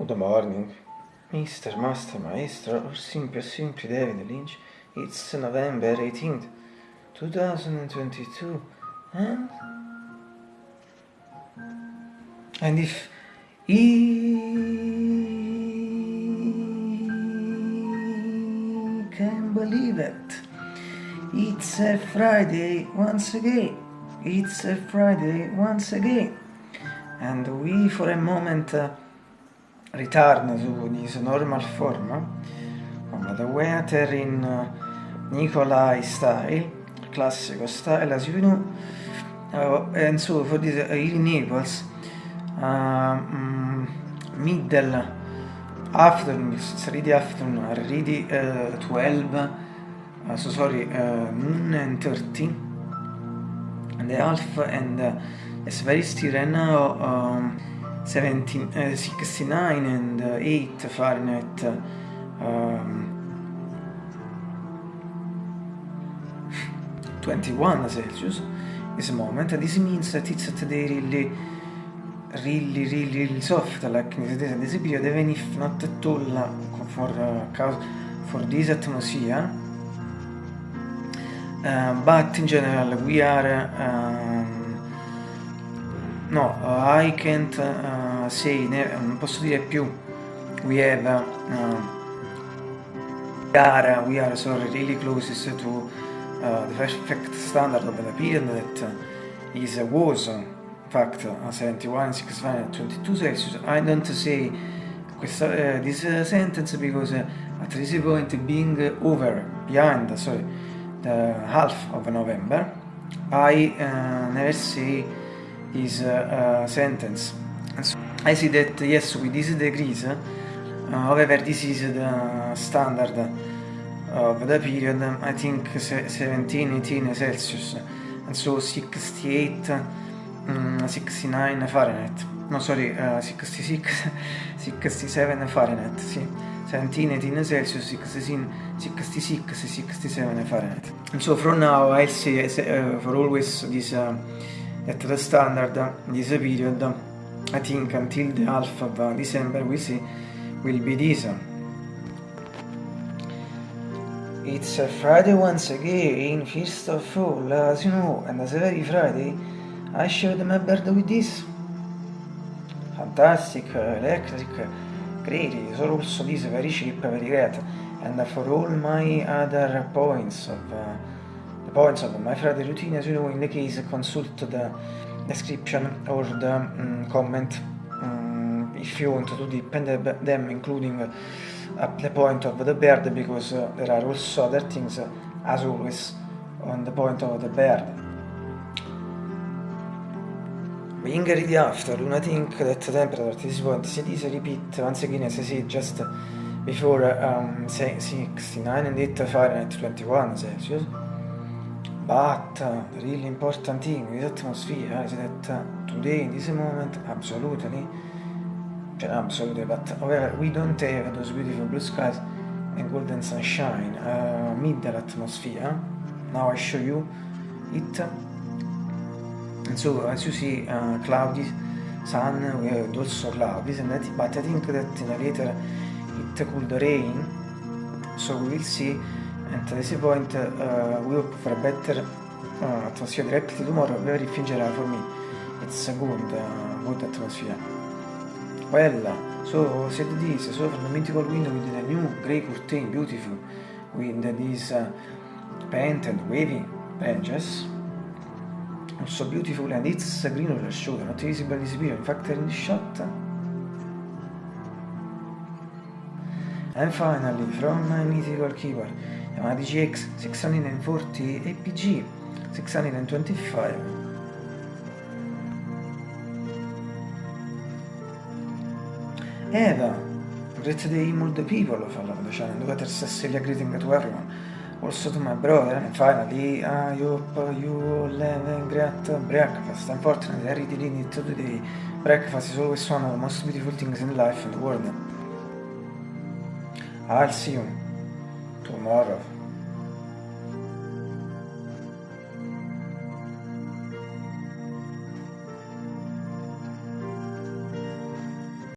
Good morning, Mr. Master Maestro, or simply, simply David Lynch. It's November 18th, 2022, and... And if he can believe it, it's a Friday once again. It's a Friday once again. And we for a moment uh, return to this normal form on the weather in uh, Nikolai style, classical style as you know. Uh, and so for this uh, in Naples, um, middle afternoon, it's really afternoon, already uh, 12, uh, so sorry, uh, noon and 30 and a half and uh, it's very still right now um, 17, uh, 69 and uh, 8 Fahrenheit um, 21 Celsius. This moment this means that it's today really really really really soft like this period even if not at all for uh, for this atmosphere. Uh, but in general we are no I can't uh, say non posso dire più. We have uh, we are we are so really closest to uh, the perfect standard of the period that is was in fact 71 65 22 Celsius. I don't say questa, uh, this sentence because at this point being over behind sorry the half of November, I uh, never see this uh, uh, sentence. So I see that yes, with these degrees, however, this is the standard of the period, I think 17, 18 Celsius, and so 68, um, 69 Fahrenheit. No, sorry, uh, 66, 67 Fahrenheit, sì. 17, 18 Celsius, 16, 66, 67 Fahrenheit. And so from now I'll say uh, for always this uh, at the standard this period I think until the half of December we see will be this. It's a Friday once again, first of all, as you know, and as every Friday I showed my bird with this. Fantastic, electric, great, so also this very cheap, very great. and for all my other points of uh, points of my Friday routine as you know in the case consult the description or the um, comment. Um, if you want to depend them including uh, the point of the bird because uh, there are also other things uh, as always on the point of the bird. Being ready after, I think that temperature at this point is repeat. Once again as I said just before um, 69 and 8 Fahrenheit 21 Celsius. But uh, the really important thing with atmosphere is that today, in this moment, absolutely, absolutely, but however, we don't have those beautiful blue skies and golden sunshine, uh, middle atmosphere. Now I show you it. And so, as you see, uh, cloudy sun, we have also cloudy, and that, but I think that in a later it could rain so we will see at this point uh, we hope for a better uh, atmosphere directly tomorrow very fingerà for me it's a good uh, good atmosphere well so said this so from the mythical window with the new grey curtain beautiful. With these uh, painted wavy branches. Also beautiful and it's green roller shoulder not visible video in fact in the shot And finally, from my mythical keyboard, Yamaha DGX 640 APG 625. Eva, great day all the people follow the channel, look at Cecilia greeting to everyone. Also to my brother, and finally, I hope you have a great breakfast. Unfortunately, I really need to today. Breakfast is always one of the most beautiful things in life and the world. I'll see you tomorrow.